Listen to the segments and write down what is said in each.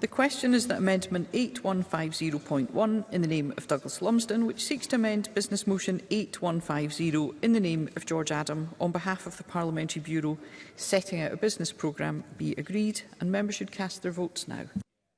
The question is that Amendment 8150.1 in the name of Douglas Lumsden, which seeks to amend Business Motion 8150 in the name of George Adam on behalf of the Parliamentary Bureau setting out a business programme, be agreed and members should cast their votes now.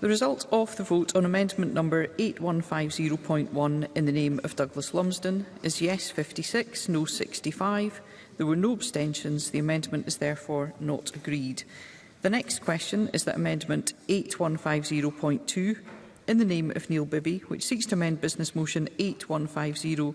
The result of the vote on amendment number 8150.1 in the name of Douglas Lumsden is yes 56, no 65. There were no abstentions. The amendment is therefore not agreed. The next question is that amendment 8150.2 in the name of Neil Bibby, which seeks to amend business motion 8150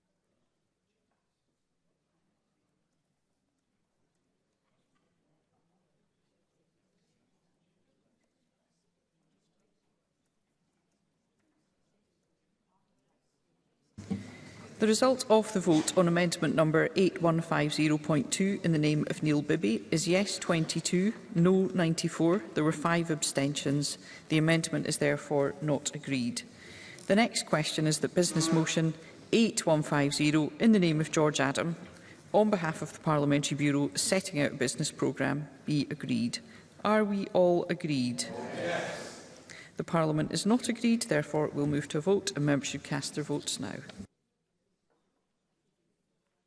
The result of the vote on amendment number 8150.2 in the name of Neil Bibby is yes 22, no 94. There were five abstentions. The amendment is therefore not agreed. The next question is that business motion 8150 in the name of George Adam on behalf of the Parliamentary Bureau setting out a business programme be agreed. Are we all agreed? Yes. The Parliament is not agreed, therefore we'll move to a vote and members should cast their votes now.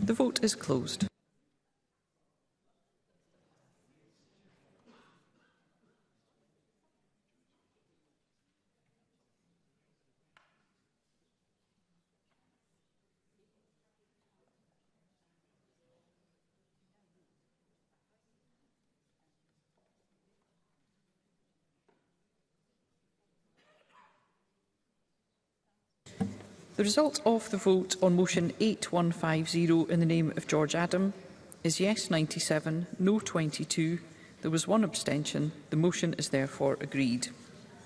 The vote is closed. The result of the vote on motion 8150 in the name of George Adam is yes 97, no 22. There was one abstention. The motion is therefore agreed.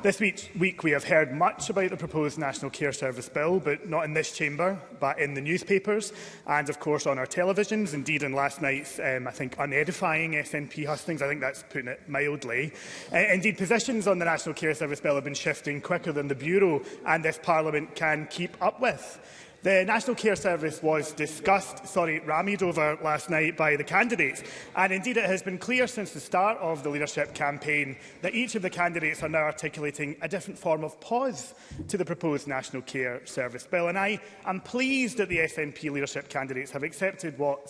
This week, week we have heard much about the proposed National Care Service Bill, but not in this chamber, but in the newspapers, and of course on our televisions, indeed in last night's, um, I think, unedifying SNP hustings, I think that's putting it mildly. Uh, indeed, positions on the National Care Service Bill have been shifting quicker than the Bureau and this Parliament can keep up with. The National Care Service was discussed, sorry, rammied over last night by the candidates. And indeed, it has been clear since the start of the leadership campaign that each of the candidates are now articulating a different form of pause to the proposed National Care Service Bill. And I am pleased that the SNP leadership candidates have accepted what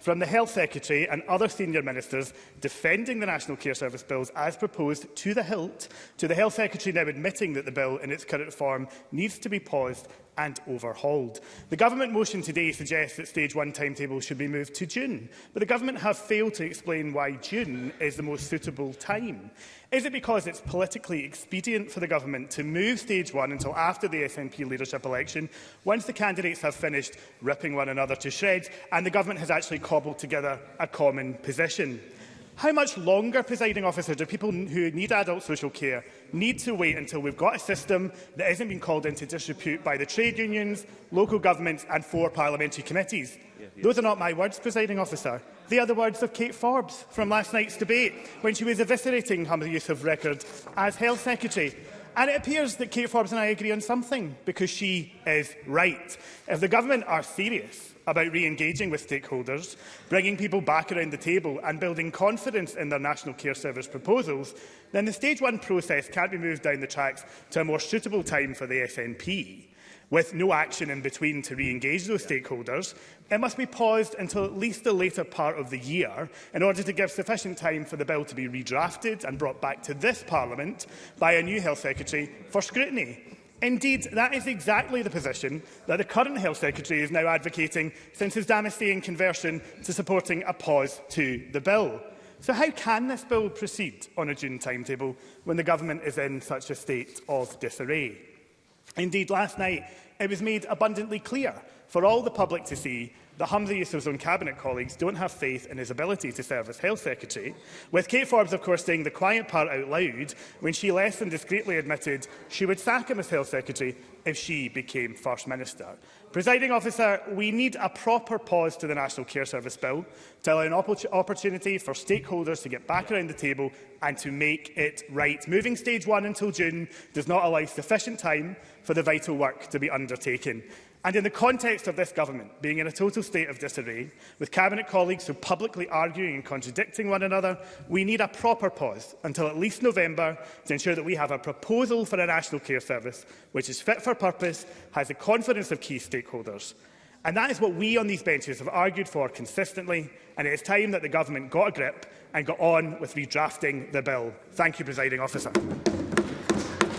from the Health Secretary and other senior ministers defending the National Care Service Bills as proposed to the hilt, to the Health Secretary now admitting that the bill in its current form needs to be paused and overhauled. The government motion today suggests that stage one timetable should be moved to June, but the government have failed to explain why June is the most suitable time. Is it because it's politically expedient for the government to move stage one until after the SNP leadership election, once the candidates have finished ripping one another to shreds and the government has actually cobbled together a common position? How much longer, presiding officer, do people who need adult social care need to wait until we've got a system that hasn't been called into disrepute by the trade unions, local governments and four parliamentary committees? Yeah, yeah. Those are not my words, presiding officer. They are the words of Kate Forbes from last night's debate when she was eviscerating her use of record as health secretary. And it appears that Kate Forbes and I agree on something, because she is right. If the government are serious about re-engaging with stakeholders, bringing people back around the table and building confidence in their National Care Service proposals, then the Stage 1 process can't be moved down the tracks to a more suitable time for the SNP. With no action in between to re-engage those stakeholders, It must be paused until at least the later part of the year in order to give sufficient time for the bill to be redrafted and brought back to this Parliament by a new Health Secretary for scrutiny. Indeed, that is exactly the position that the current Health Secretary is now advocating since his Damascene conversion to supporting a pause to the bill. So how can this bill proceed on a June timetable when the government is in such a state of disarray? Indeed, last night it was made abundantly clear for all the public to see that Humza Yousaf's own Cabinet colleagues don't have faith in his ability to serve as Health Secretary, with Kate Forbes, of course, saying the quiet part out loud when she less than discreetly admitted she would sack him as Health Secretary if she became First Minister. Presiding officer, we need a proper pause to the National Care Service Bill to allow an opp opportunity for stakeholders to get back around the table and to make it right. Moving stage one until June does not allow sufficient time for the vital work to be undertaken. And in the context of this government being in a total state of disarray, with Cabinet colleagues who publicly arguing and contradicting one another, we need a proper pause until at least November to ensure that we have a proposal for a national care service which is fit for purpose, has the confidence of key stakeholders. And that is what we on these benches have argued for consistently, and it is time that the government got a grip and got on with redrafting the bill. Thank you, Presiding Officer.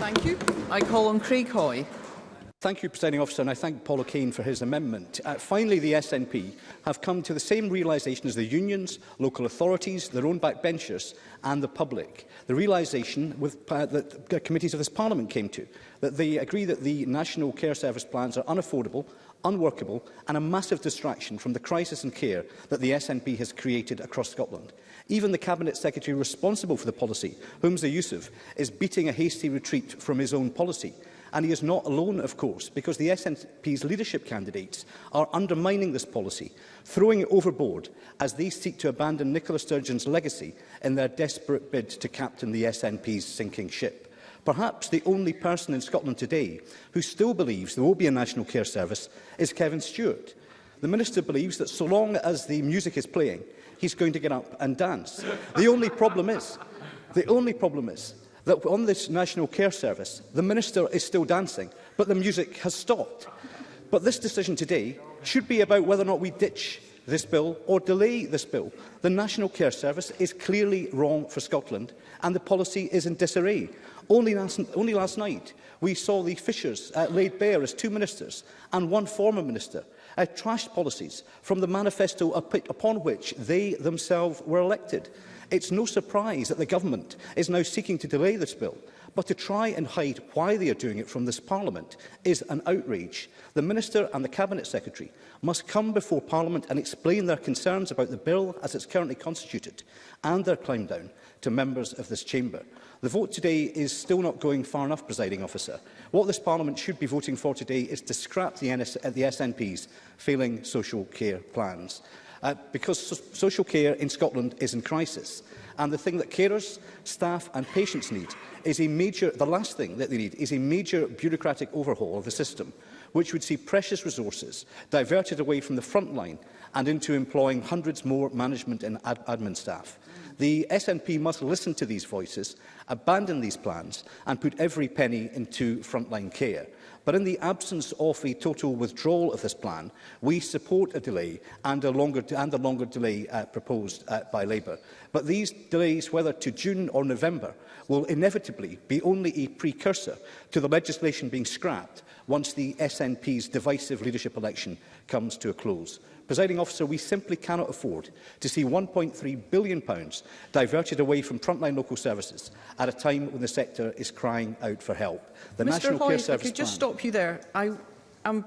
Thank you. I call on Craig Hoy. Thank you, Presiding Officer, and I thank Paul O'Kane for his amendment. Uh, finally, the SNP have come to the same realisation as the unions, local authorities, their own backbenchers and the public. The realisation uh, that the committees of this Parliament came to, that they agree that the National Care Service plans are unaffordable, unworkable and a massive distraction from the crisis in care that the SNP has created across Scotland. Even the Cabinet Secretary responsible for the policy, Humza Yousaf, is beating a hasty retreat from his own policy. And he is not alone, of course, because the SNP's leadership candidates are undermining this policy, throwing it overboard as they seek to abandon Nicola Sturgeon's legacy in their desperate bid to captain the SNP's sinking ship. Perhaps the only person in Scotland today who still believes there will be a National Care Service is Kevin Stewart. The Minister believes that so long as the music is playing, he's going to get up and dance. The only problem is, the only problem is that on this National Care Service, the Minister is still dancing, but the music has stopped. But this decision today should be about whether or not we ditch this bill or delay this bill. The National Care Service is clearly wrong for Scotland and the policy is in disarray. Only last, only last night we saw the fissures uh, laid bare as two ministers and one former minister uh, trashed policies from the manifesto upon which they themselves were elected. It's no surprise that the government is now seeking to delay this bill, but to try and hide why they are doing it from this Parliament is an outrage. The Minister and the Cabinet Secretary must come before Parliament and explain their concerns about the bill as it's currently constituted and their climb down to members of this chamber. The vote today is still not going far enough, presiding officer. What this Parliament should be voting for today is to scrap the, NS the SNP's failing social care plans uh, because so social care in Scotland is in crisis. And the thing that carers, staff and patients need is a major, the last thing that they need is a major bureaucratic overhaul of the system, which would see precious resources diverted away from the front line and into employing hundreds more management and ad admin staff. The SNP must listen to these voices, abandon these plans and put every penny into frontline care. But in the absence of a total withdrawal of this plan, we support a delay and a longer, and a longer delay uh, proposed uh, by Labour. But these delays, whether to June or November, will inevitably be only a precursor to the legislation being scrapped once the SNP's divisive leadership election comes to a close. Presiding officer, we simply cannot afford to see £1.3 billion diverted away from frontline local services at a time when the sector is crying out for help. The Mr National Hoy, Care if Service I could just Plan stop you there. I am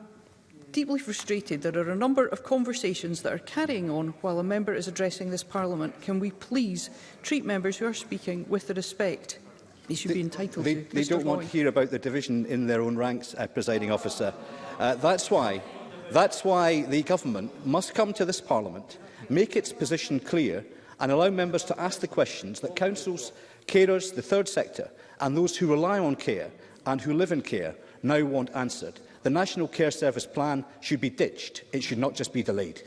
deeply frustrated. There are a number of conversations that are carrying on while a member is addressing this Parliament. Can we please treat members who are speaking with the respect they should they, be entitled they, to. They Mr. don't Roy. want to hear about the division in their own ranks, uh, presiding officer. Uh, that's why That's why the government must come to this parliament, make its position clear and allow members to ask the questions that councils, carers, the third sector and those who rely on care and who live in care now want answered. The National Care Service Plan should be ditched. It should not just be delayed.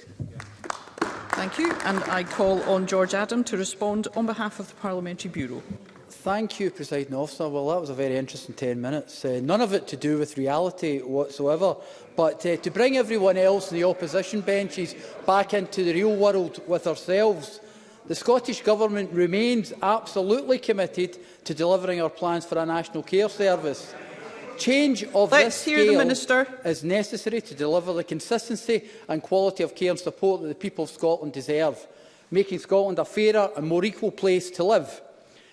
Thank you. And I call on George Adam to respond on behalf of the Parliamentary Bureau. Thank you, President Officer. Well, that was a very interesting 10 minutes. Uh, none of it to do with reality whatsoever. But uh, to bring everyone else in the opposition benches back into the real world with ourselves, the Scottish Government remains absolutely committed to delivering our plans for a national care service. Change of Let's this scale the Minister. is necessary to deliver the consistency and quality of care and support that the people of Scotland deserve, making Scotland a fairer and more equal place to live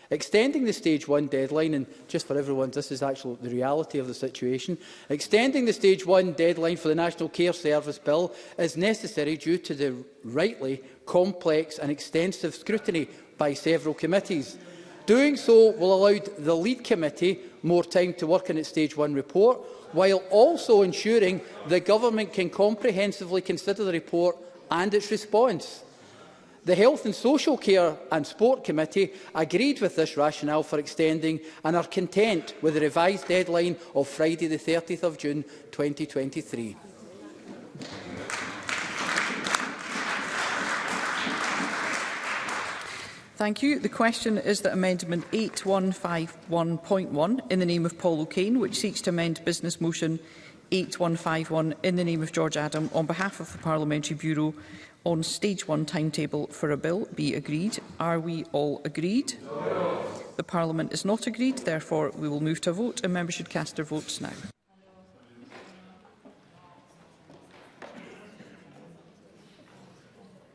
Extending the stage one deadline, and just for everyone, this is actually the reality of the situation, extending the stage one deadline for the National Care Service Bill is necessary due to the rightly complex and extensive scrutiny by several committees. Doing so will allow the lead committee more time to work on its stage one report, while also ensuring the government can comprehensively consider the report and its response. The Health and Social Care and Sport Committee agreed with this rationale for extending and are content with the revised deadline of Friday the 30th of June 2023. Thank you. The question is that Amendment 8151.1 in the name of Paul O'Kane, which seeks to amend Business Motion 8151 in the name of George Adam on behalf of the Parliamentary Bureau on stage one timetable for a bill be agreed. Are we all agreed? No. The Parliament is not agreed, therefore we will move to a vote and members should cast their votes now.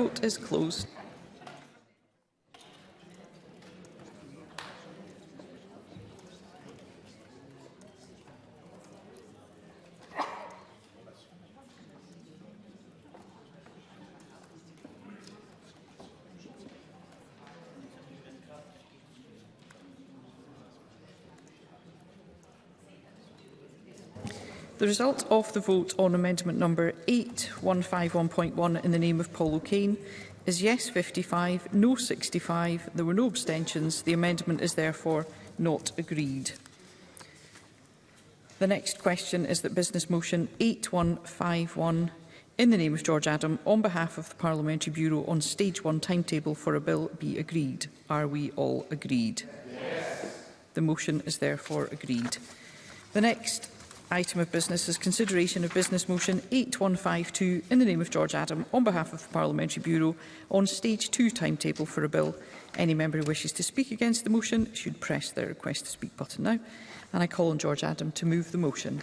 vote is closed. The result of the vote on amendment number 8151.1 in the name of Paul O'Kane is yes 55, no 65. There were no abstentions. The amendment is therefore not agreed. The next question is that business motion 8151 in the name of George Adam on behalf of the Parliamentary Bureau on stage one timetable for a bill be agreed. Are we all agreed? Yes. The motion is therefore agreed. The next item of business is consideration of business motion 8152 in the name of George Adam on behalf of the Parliamentary Bureau on stage 2 timetable for a bill. Any member who wishes to speak against the motion should press their request to speak button now. And I call on George Adam to move the motion.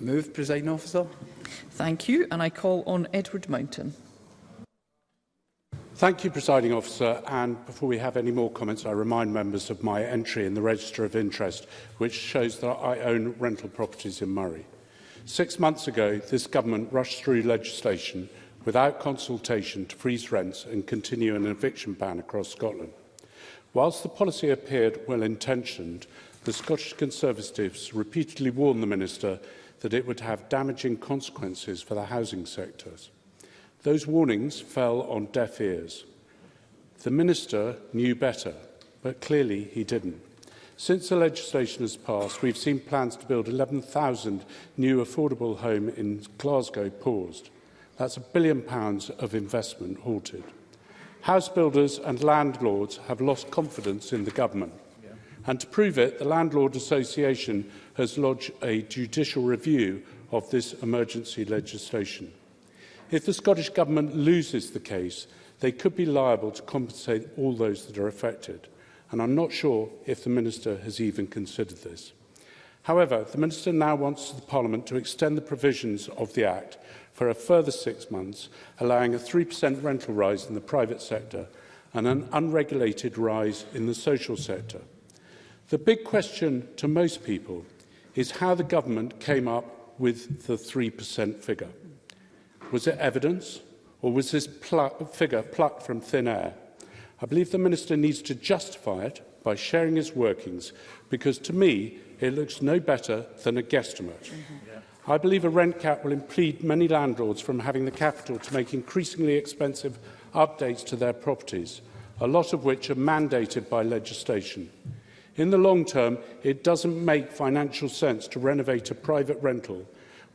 Move, Presiding Officer. Thank you, and I call on Edward Mountain. Thank you, Presiding Officer. And before we have any more comments, I remind members of my entry in the Register of Interest, which shows that I own rental properties in Murray. Six months ago, this government rushed through legislation without consultation to freeze rents and continue an eviction ban across Scotland. Whilst the policy appeared well-intentioned, the Scottish Conservatives repeatedly warned the Minister that it would have damaging consequences for the housing sectors. Those warnings fell on deaf ears. The Minister knew better, but clearly he didn't. Since the legislation has passed, we've seen plans to build 11,000 new affordable homes in Glasgow paused. That's a billion pounds of investment halted. House builders and landlords have lost confidence in the government. Yeah. And to prove it, the Landlord Association has lodged a judicial review of this emergency legislation. If the Scottish Government loses the case, they could be liable to compensate all those that are affected, and I'm not sure if the Minister has even considered this. However, the Minister now wants the Parliament to extend the provisions of the Act for a further six months, allowing a 3% rental rise in the private sector and an unregulated rise in the social sector. The big question to most people is how the government came up with the 3% figure. Was it evidence or was this pl figure plucked from thin air? I believe the Minister needs to justify it by sharing his workings because to me it looks no better than a guesstimate. Mm -hmm. yeah. I believe a rent cap will impede many landlords from having the capital to make increasingly expensive updates to their properties, a lot of which are mandated by legislation. In the long term, it doesn't make financial sense to renovate a private rental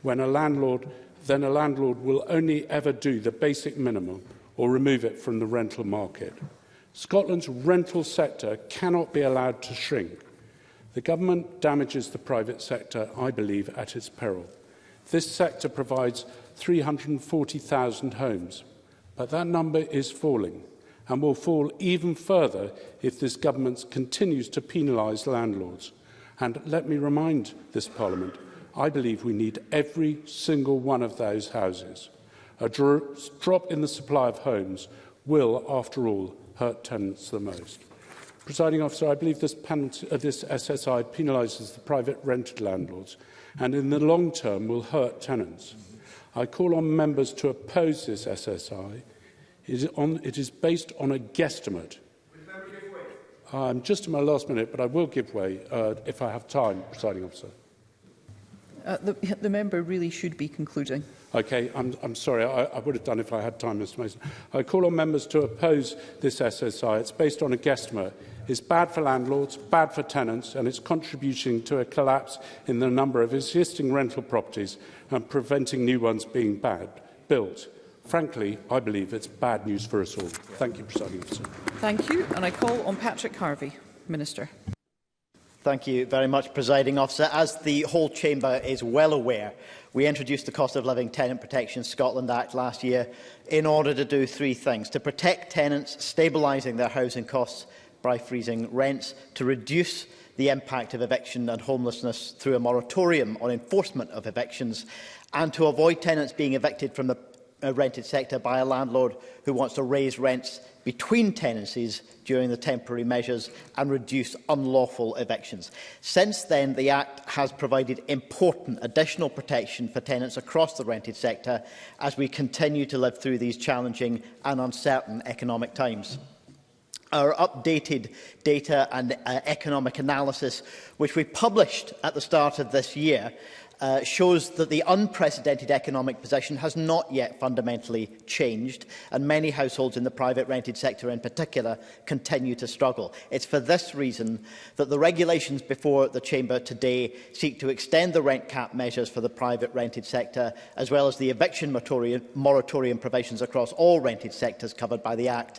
when a landlord then a landlord will only ever do the basic minimum or remove it from the rental market. Scotland's rental sector cannot be allowed to shrink. The government damages the private sector, I believe, at its peril. This sector provides 340,000 homes, but that number is falling and will fall even further if this government continues to penalise landlords. And let me remind this Parliament I believe we need every single one of those houses. A dro drop in the supply of homes will, after all, hurt tenants the most. Presiding officer, I believe this, penalty, uh, this SSI penalises the private rented landlords and in the long term will hurt tenants. I call on members to oppose this SSI. It is, on, it is based on a guesstimate. I'm just in my last minute, but I will give way uh, if I have time, presiding officer. Uh, the, the member really should be concluding. Okay, I'm, I'm sorry, I, I would have done if I had time, Mr Mason. I call on members to oppose this SSI. It's based on a guesstimate. It's bad for landlords, bad for tenants, and it's contributing to a collapse in the number of existing rental properties and preventing new ones being bad, built. Frankly, I believe it's bad news for us all. Thank you, Presiding Officer. Thank you, and I call on Patrick Harvey, Minister. Thank you very much, Presiding Officer. As the whole chamber is well aware, we introduced the Cost of Living Tenant Protection Scotland Act last year in order to do three things. To protect tenants, stabilising their housing costs by freezing rents, to reduce the impact of eviction and homelessness through a moratorium on enforcement of evictions, and to avoid tenants being evicted from the a rented sector by a landlord who wants to raise rents between tenancies during the temporary measures and reduce unlawful evictions. Since then, the Act has provided important additional protection for tenants across the rented sector as we continue to live through these challenging and uncertain economic times. Our updated data and uh, economic analysis, which we published at the start of this year, uh, shows that the unprecedented economic position has not yet fundamentally changed, and many households in the private rented sector in particular continue to struggle. It's for this reason that the regulations before the Chamber today seek to extend the rent cap measures for the private rented sector, as well as the eviction moratorium, moratorium provisions across all rented sectors covered by the Act,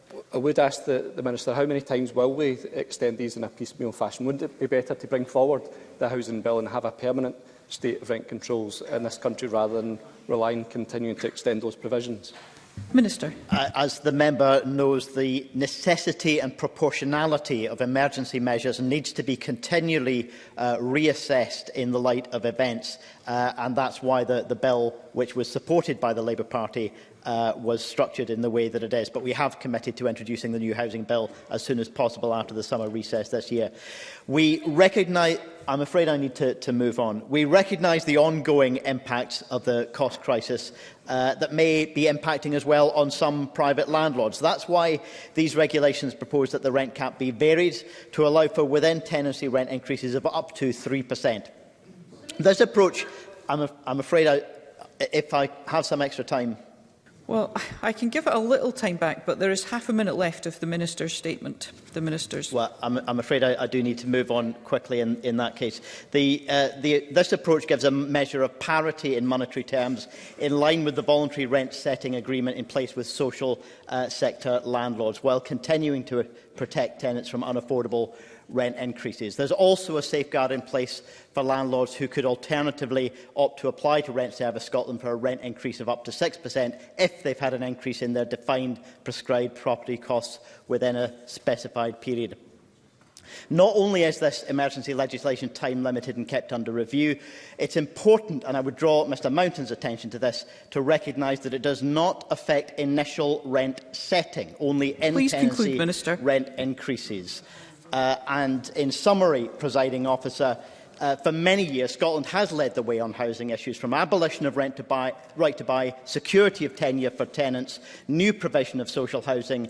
I would ask the, the Minister how many times will we extend these in a piecemeal fashion? Wouldn't it be better to bring forward the housing bill and have a permanent state of rent controls in this country rather than relying on continuing to extend those provisions? Minister. Uh, as the member knows, the necessity and proportionality of emergency measures needs to be continually uh, reassessed in the light of events. Uh, and that's why the, the bill, which was supported by the Labour Party, uh, was structured in the way that it is. But we have committed to introducing the new housing bill as soon as possible after the summer recess this year. We recognise I'm afraid I need to, to move on. We recognise the ongoing impact of the cost crisis uh, that may be impacting as well on some private landlords. That's why these regulations propose that the rent cap be varied to allow for within tenancy rent increases of up to 3%. This approach, I'm, af I'm afraid I, if I have some extra time, Well, I can give it a little time back, but there is half a minute left of the Minister's statement. The Minister's. Well, I'm, I'm afraid I, I do need to move on quickly in, in that case. The, uh, the, this approach gives a measure of parity in monetary terms in line with the voluntary rent setting agreement in place with social uh, sector landlords, while continuing to protect tenants from unaffordable rent increases. There's also a safeguard in place for landlords who could alternatively opt to apply to Rent Service Scotland for a rent increase of up to 6% if they've had an increase in their defined prescribed property costs within a specified period. Not only is this emergency legislation time limited and kept under review, it's important, and I would draw Mr Mountain's attention to this, to recognise that it does not affect initial rent setting, only in-tenancy rent increases. Uh, and in summary, presiding officer, uh, for many years, Scotland has led the way on housing issues, from abolition of rent to buy, right to buy, security of tenure for tenants, new provision of social housing,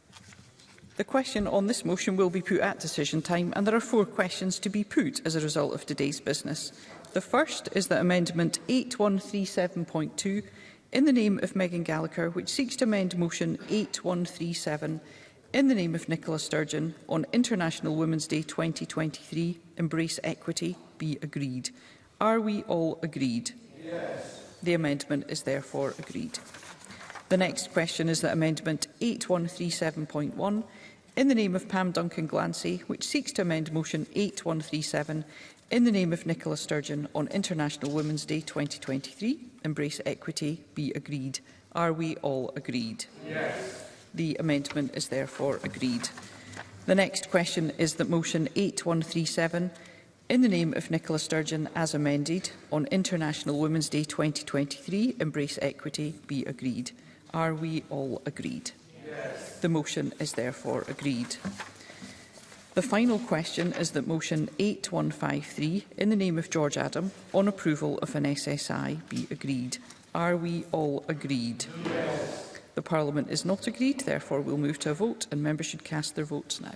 The question on this motion will be put at decision time, and there are four questions to be put as a result of today's business. The first is that Amendment 8137.2, in the name of Megan Gallagher, which seeks to amend Motion 8137, in the name of Nicola Sturgeon, on International Women's Day 2023, Embrace Equity, be agreed. Are we all agreed? Yes. The amendment is therefore agreed. The next question is that Amendment 8137.1 in the name of Pam Duncan Glancy, which seeks to amend Motion 8137 in the name of Nicola Sturgeon on International Women's Day 2023, Embrace Equity, be agreed. Are we all agreed? Yes. The amendment is therefore agreed. The next question is that Motion 8137 in the name of Nicola Sturgeon as amended on International Women's Day 2023, Embrace Equity, be agreed. Are we all agreed? Yes. The motion is therefore agreed. The final question is that motion 8153, in the name of George Adam, on approval of an SSI be agreed. Are we all agreed? Yes. The Parliament is not agreed, therefore we'll move to a vote and members should cast their votes now.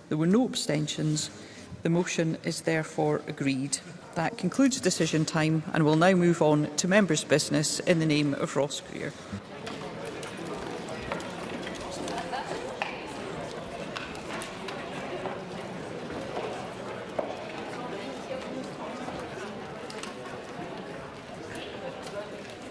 There were no abstentions. The motion is therefore agreed. That concludes decision time and we'll now move on to members' business in the name of Ross Greer.